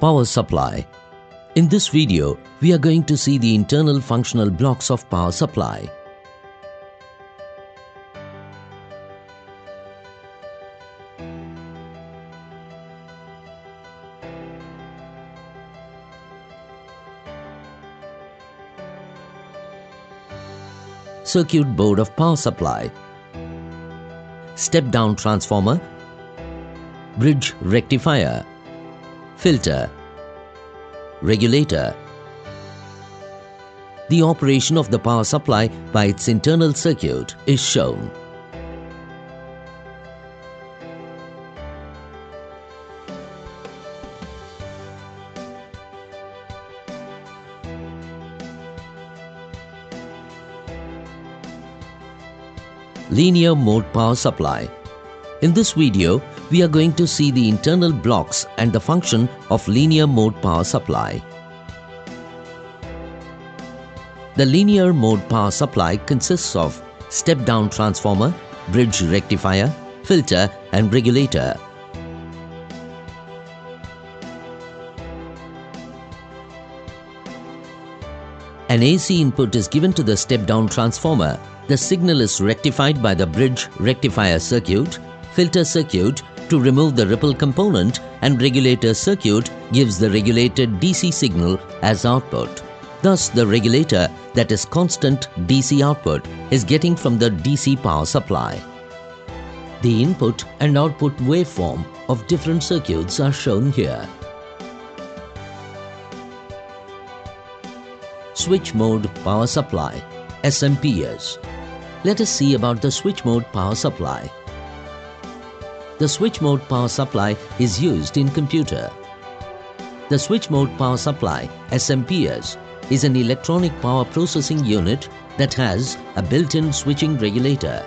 Power supply. In this video, we are going to see the internal functional blocks of power supply. Circuit board of power supply. Step down transformer. Bridge rectifier. Filter. Regulator. The operation of the power supply by its internal circuit is shown. Linear mode power supply. In this video, we are going to see the internal blocks and the function of linear mode power supply. The linear mode power supply consists of step-down transformer, bridge rectifier, filter and regulator. An AC input is given to the step-down transformer. The signal is rectified by the bridge rectifier circuit, filter circuit to remove the ripple component and regulator circuit gives the regulated DC signal as output. Thus, the regulator that is constant DC output is getting from the DC power supply. The input and output waveform of different circuits are shown here. Switch Mode Power Supply SMPS. Let us see about the switch mode power supply. The switch mode power supply is used in computer. The switch mode power supply SMPS is an electronic power processing unit that has a built-in switching regulator.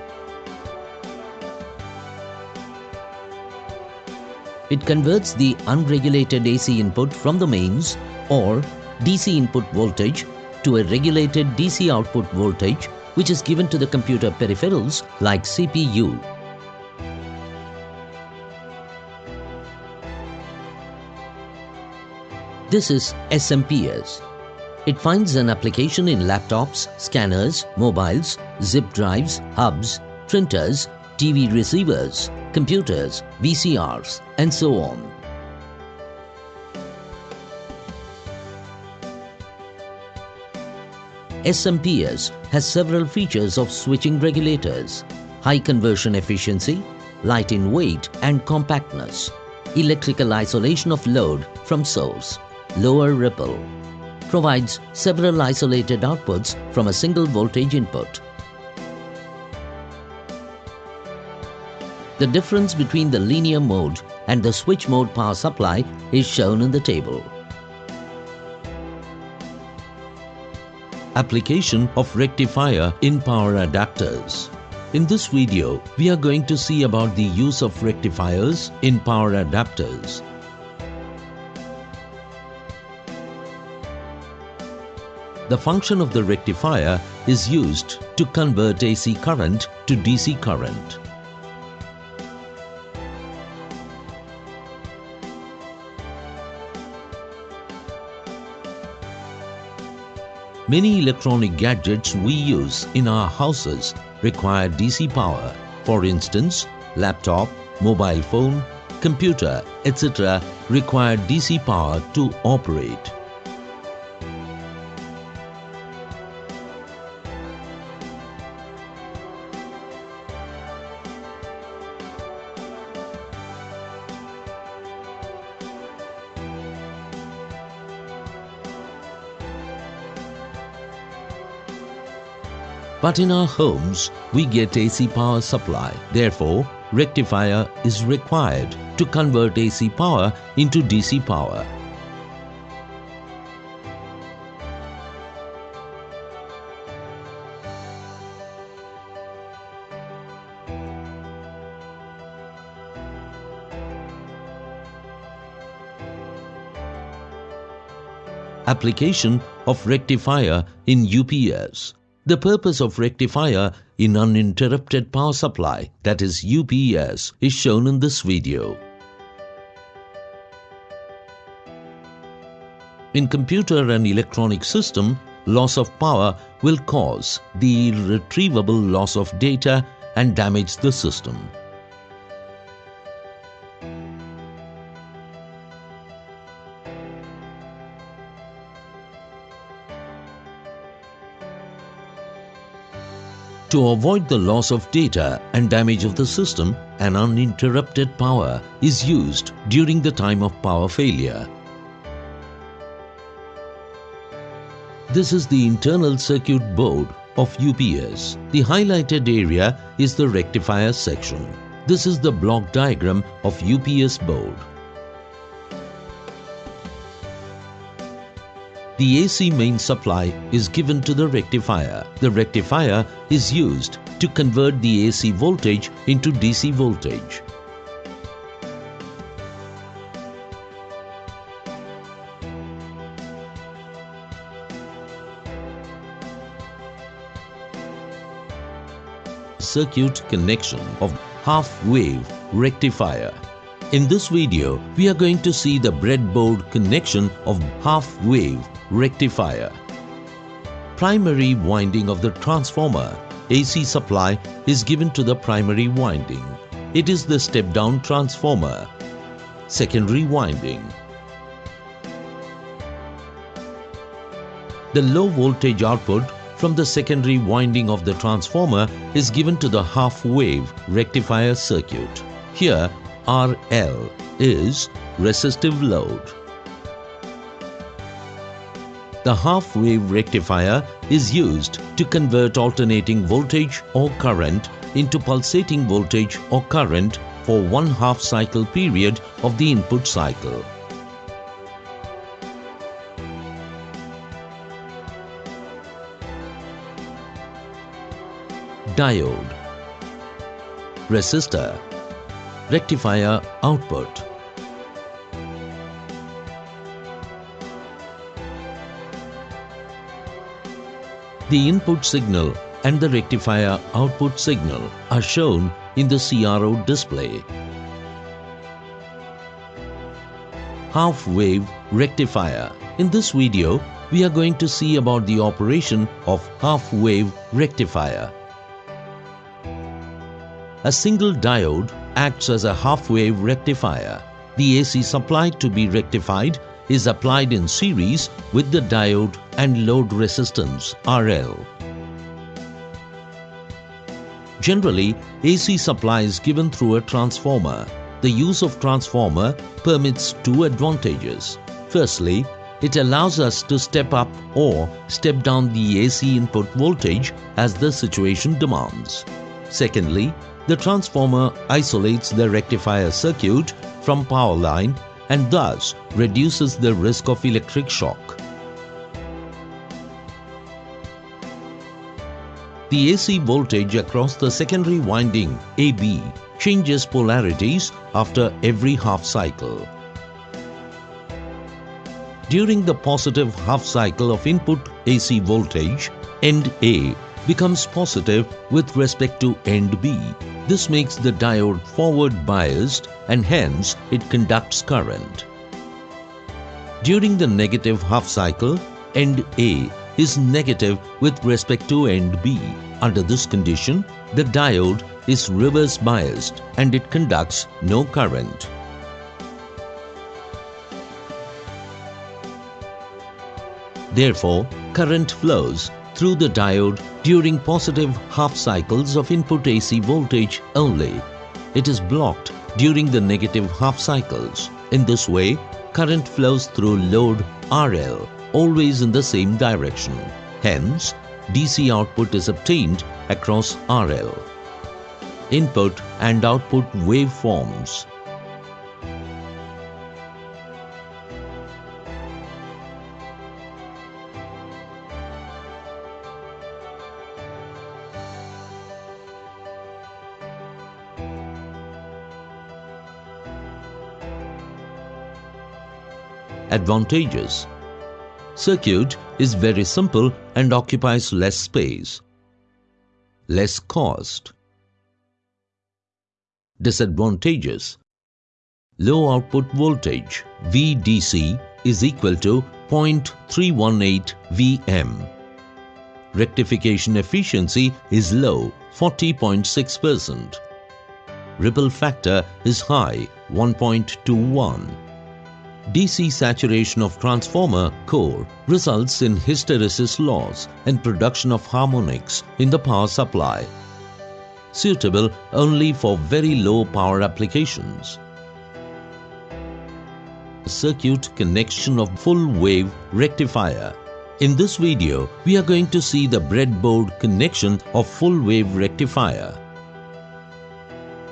It converts the unregulated AC input from the mains or DC input voltage to a regulated DC output voltage which is given to the computer peripherals like CPU. This is SMPS. It finds an application in laptops, scanners, mobiles, zip drives, hubs, printers, TV receivers, computers, VCRs, and so on. SMPS has several features of switching regulators, high conversion efficiency, light in weight and compactness, electrical isolation of load from source, lower ripple, provides several isolated outputs from a single voltage input. The difference between the linear mode and the switch mode power supply is shown in the table. Application of rectifier in power adapters. In this video, we are going to see about the use of rectifiers in power adapters. The function of the rectifier is used to convert AC current to DC current. Many electronic gadgets we use in our houses require DC power. For instance, laptop, mobile phone, computer, etc. require DC power to operate. But in our homes, we get AC power supply. Therefore, rectifier is required to convert AC power into DC power. Application of rectifier in UPS. The purpose of rectifier in uninterrupted power supply, that is UPS, is shown in this video. In computer and electronic system, loss of power will cause the irretrievable loss of data and damage the system. To avoid the loss of data and damage of the system, an uninterrupted power is used during the time of power failure. This is the internal circuit board of UPS. The highlighted area is the rectifier section. This is the block diagram of UPS board. The AC main supply is given to the rectifier. The rectifier is used to convert the AC voltage into DC voltage. Circuit connection of half-wave rectifier. In this video, we are going to see the breadboard connection of half-wave rectifier. Primary winding of the transformer AC supply is given to the primary winding. It is the step-down transformer. Secondary winding. The low voltage output from the secondary winding of the transformer is given to the half-wave rectifier circuit. Here RL is resistive load. The half-wave rectifier is used to convert alternating voltage or current into pulsating voltage or current for one half cycle period of the input cycle. Diode Resistor Rectifier output The input signal and the rectifier output signal are shown in the CRO display. Half-wave rectifier. In this video, we are going to see about the operation of half-wave rectifier. A single diode acts as a half-wave rectifier. The AC supply to be rectified is applied in series with the diode and load resistance RL. Generally, AC supply is given through a transformer. The use of transformer permits two advantages. Firstly, it allows us to step up or step down the AC input voltage as the situation demands. Secondly, the transformer isolates the rectifier circuit from power line and thus reduces the risk of electric shock. The AC voltage across the secondary winding AB changes polarities after every half cycle. During the positive half cycle of input AC voltage, end A becomes positive with respect to end B. This makes the diode forward biased and hence it conducts current. During the negative half cycle, end A is negative with respect to end B. Under this condition, the diode is reverse biased and it conducts no current. Therefore, current flows through the diode during positive half cycles of input AC voltage only. It is blocked during the negative half cycles. In this way, current flows through load RL always in the same direction. Hence, DC output is obtained across RL. Input and output waveforms Advantages Circuit is very simple and occupies less space. Less cost. Disadvantages Low output voltage VDC is equal to 0.318 Vm. Rectification efficiency is low 40.6%. Ripple factor is high 1.21. DC saturation of transformer core results in hysteresis loss and production of harmonics in the power supply. Suitable only for very low power applications. Circuit connection of full wave rectifier. In this video, we are going to see the breadboard connection of full wave rectifier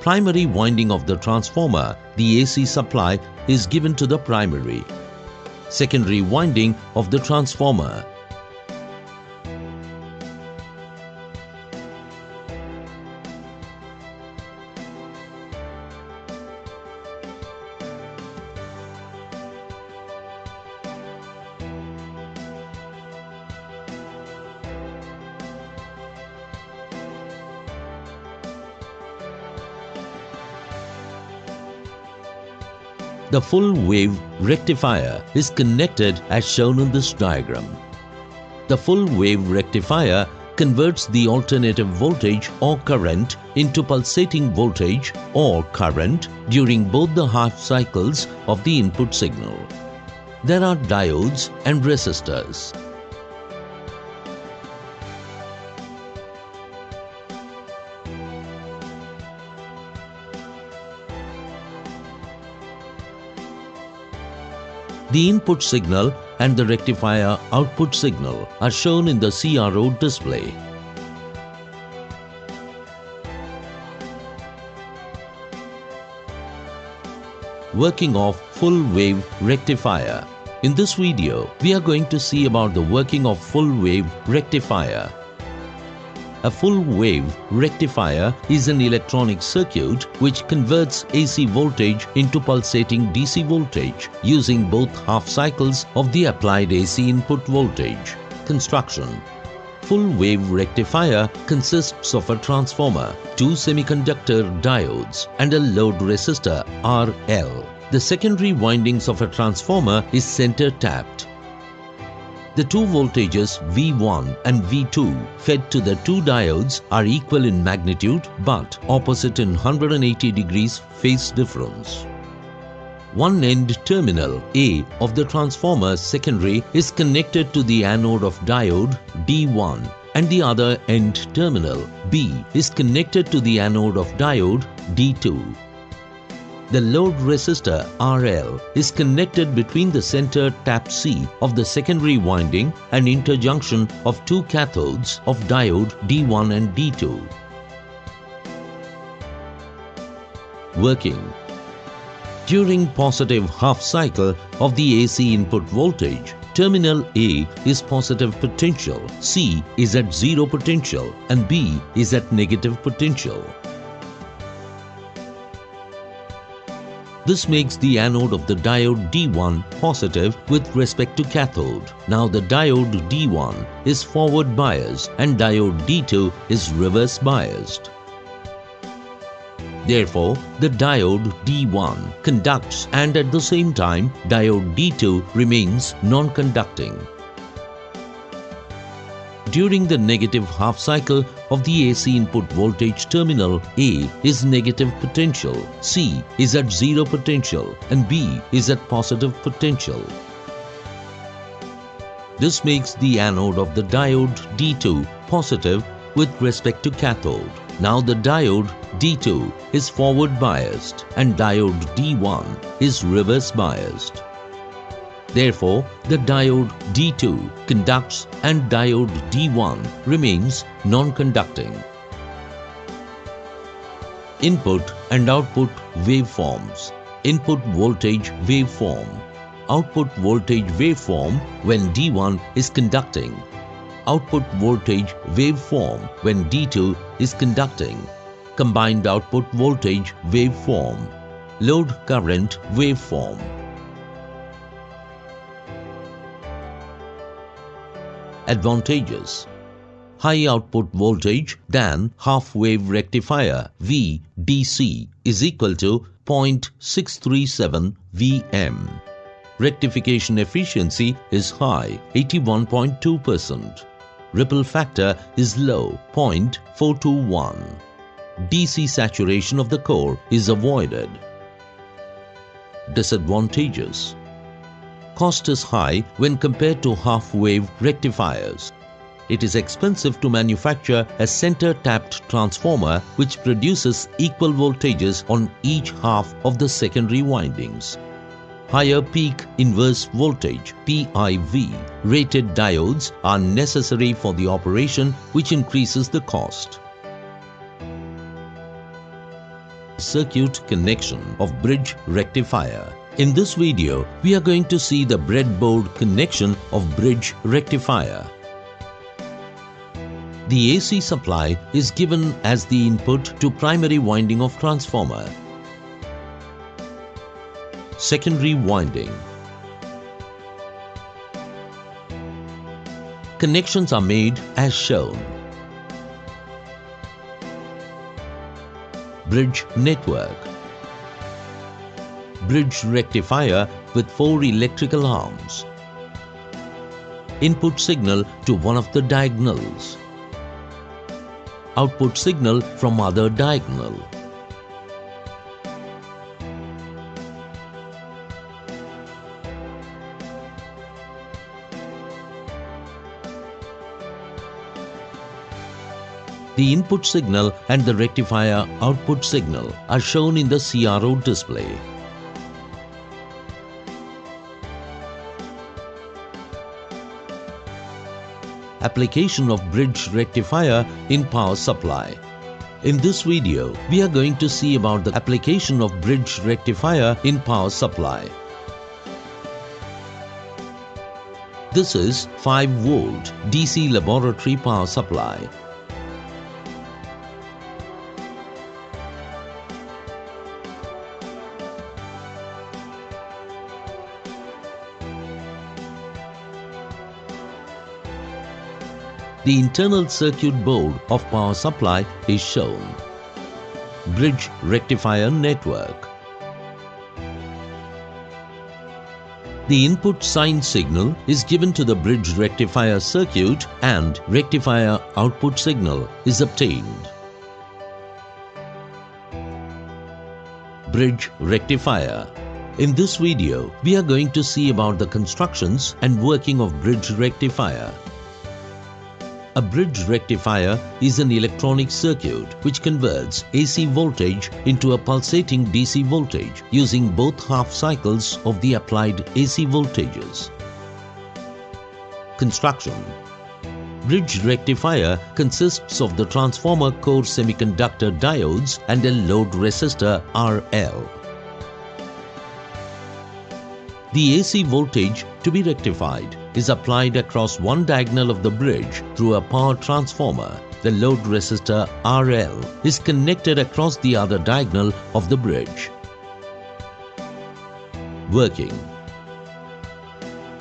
primary winding of the transformer, the AC supply is given to the primary. Secondary winding of the transformer The full wave rectifier is connected as shown in this diagram. The full wave rectifier converts the alternative voltage or current into pulsating voltage or current during both the half cycles of the input signal. There are diodes and resistors. The input signal and the rectifier output signal are shown in the CRO display. Working of full wave rectifier. In this video, we are going to see about the working of full wave rectifier. A full wave rectifier is an electronic circuit which converts AC voltage into pulsating DC voltage using both half cycles of the applied AC input voltage. Construction Full wave rectifier consists of a transformer, two semiconductor diodes and a load resistor RL. The secondary windings of a transformer is center tapped the two voltages V1 and V2 fed to the two diodes are equal in magnitude but opposite in 180 degrees phase difference. One end terminal A of the transformer secondary is connected to the anode of diode D1 and the other end terminal B is connected to the anode of diode D2. The load resistor RL is connected between the center tap C of the secondary winding and interjunction of two cathodes of diode D1 and D2. Working During positive half cycle of the AC input voltage, terminal A is positive potential, C is at zero potential and B is at negative potential. This makes the anode of the diode D1 positive with respect to cathode. Now the diode D1 is forward biased and diode D2 is reverse biased. Therefore, the diode D1 conducts and at the same time diode D2 remains non-conducting. During the negative half cycle of the AC input voltage terminal A is negative potential, C is at zero potential and B is at positive potential. This makes the anode of the diode D2 positive with respect to cathode. Now the diode D2 is forward biased and diode D1 is reverse biased. Therefore, the diode D2 conducts and diode D1 remains non-conducting. Input and output waveforms. Input voltage waveform. Output voltage waveform when D1 is conducting. Output voltage waveform when D2 is conducting. Combined output voltage waveform. Load current waveform. Advantages. High output voltage than half wave rectifier VDC is equal to 0.637 Vm. rectification efficiency is high 81.2%. Ripple factor is low 0.421. DC saturation of the core is avoided. Disadvantages Cost is high when compared to half-wave rectifiers. It is expensive to manufacture a center-tapped transformer which produces equal voltages on each half of the secondary windings. Higher peak inverse voltage PIV rated diodes are necessary for the operation which increases the cost. Circuit connection of bridge rectifier. In this video, we are going to see the breadboard connection of bridge rectifier. The AC supply is given as the input to primary winding of transformer. Secondary winding. Connections are made as shown. Bridge network. Bridge rectifier with four electrical arms. Input signal to one of the diagonals output signal from other diagonal. The input signal and the rectifier output signal are shown in the CRO display. Application of bridge rectifier in power supply. In this video, we are going to see about the application of bridge rectifier in power supply. This is 5 volt DC laboratory power supply. The internal circuit board of power supply is shown. Bridge rectifier network. The input sine signal is given to the bridge rectifier circuit and rectifier output signal is obtained. Bridge rectifier. In this video, we are going to see about the constructions and working of bridge rectifier. A bridge rectifier is an electronic circuit which converts AC voltage into a pulsating DC voltage using both half cycles of the applied AC voltages. Construction Bridge rectifier consists of the transformer core semiconductor diodes and a load resistor RL. The AC voltage to be rectified is applied across one diagonal of the bridge through a power transformer. The load resistor RL is connected across the other diagonal of the bridge. Working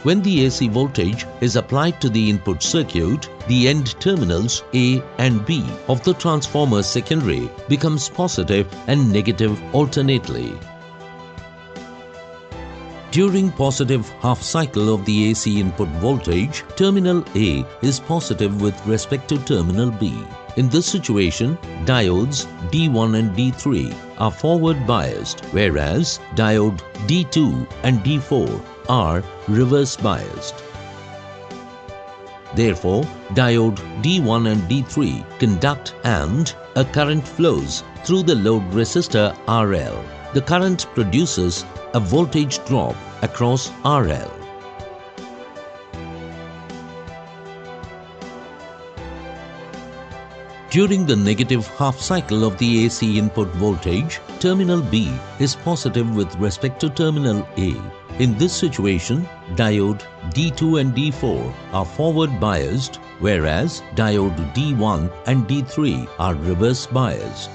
when the AC voltage is applied to the input circuit, the end terminals A and B of the transformer secondary becomes positive and negative alternately. During positive half cycle of the AC input voltage, terminal A is positive with respect to terminal B. In this situation, diodes D1 and D3 are forward biased whereas diode D2 and D4 are reverse biased. Therefore, diode D1 and D3 conduct and a current flows through the load resistor RL. The current produces a voltage drop across RL. During the negative half cycle of the AC input voltage, terminal B is positive with respect to terminal A. In this situation, diode D2 and D4 are forward biased whereas diode D1 and D3 are reverse biased.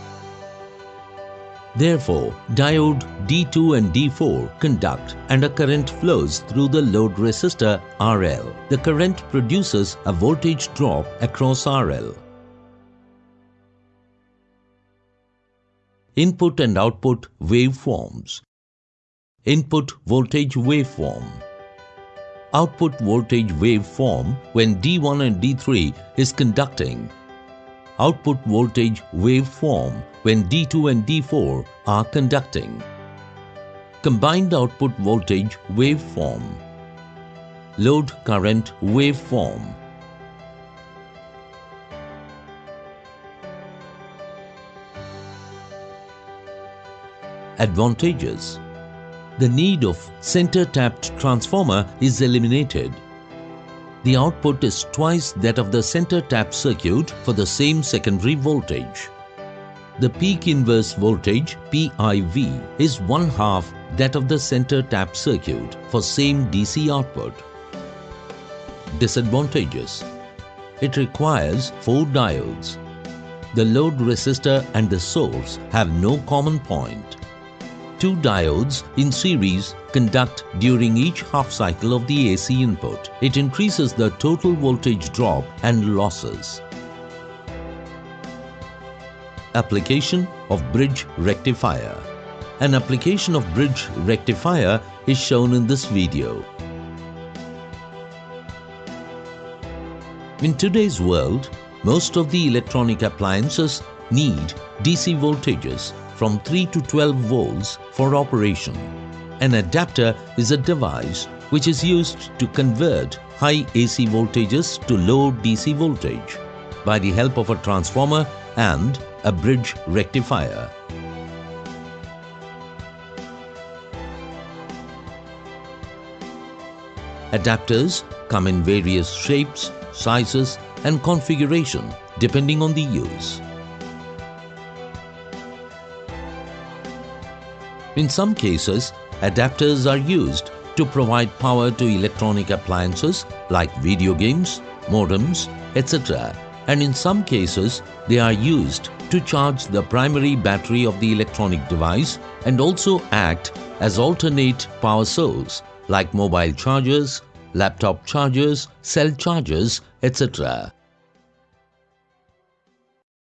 Therefore, diode D2 and D4 conduct and a current flows through the load resistor RL. The current produces a voltage drop across RL. Input and output waveforms. Input voltage waveform. Output voltage waveform when D1 and D3 is conducting. Output voltage waveform when D2 and D4 are conducting. Combined output voltage waveform. Load current waveform. Advantages The need of center-tapped transformer is eliminated. The output is twice that of the center tap circuit for the same secondary voltage. The peak inverse voltage PIV is one half that of the center tap circuit for same DC output. Disadvantages It requires four diodes. The load resistor and the source have no common point. two diodes in series conduct during each half cycle of the AC input. It increases the total voltage drop and losses. Application of bridge rectifier. An application of bridge rectifier is shown in this video. In today's world, most of the electronic appliances need DC voltages from 3 to 12 volts for operation. An adapter is a device which is used to convert high AC voltages to low DC voltage by the help of a transformer and a bridge rectifier. Adapters come in various shapes, sizes and configuration depending on the use. In some cases, adapters are used to provide power to electronic appliances like video games, modems, etc. And in some cases, they are used to charge the primary battery of the electronic device and also act as alternate power source like mobile chargers, laptop chargers, cell chargers, etc.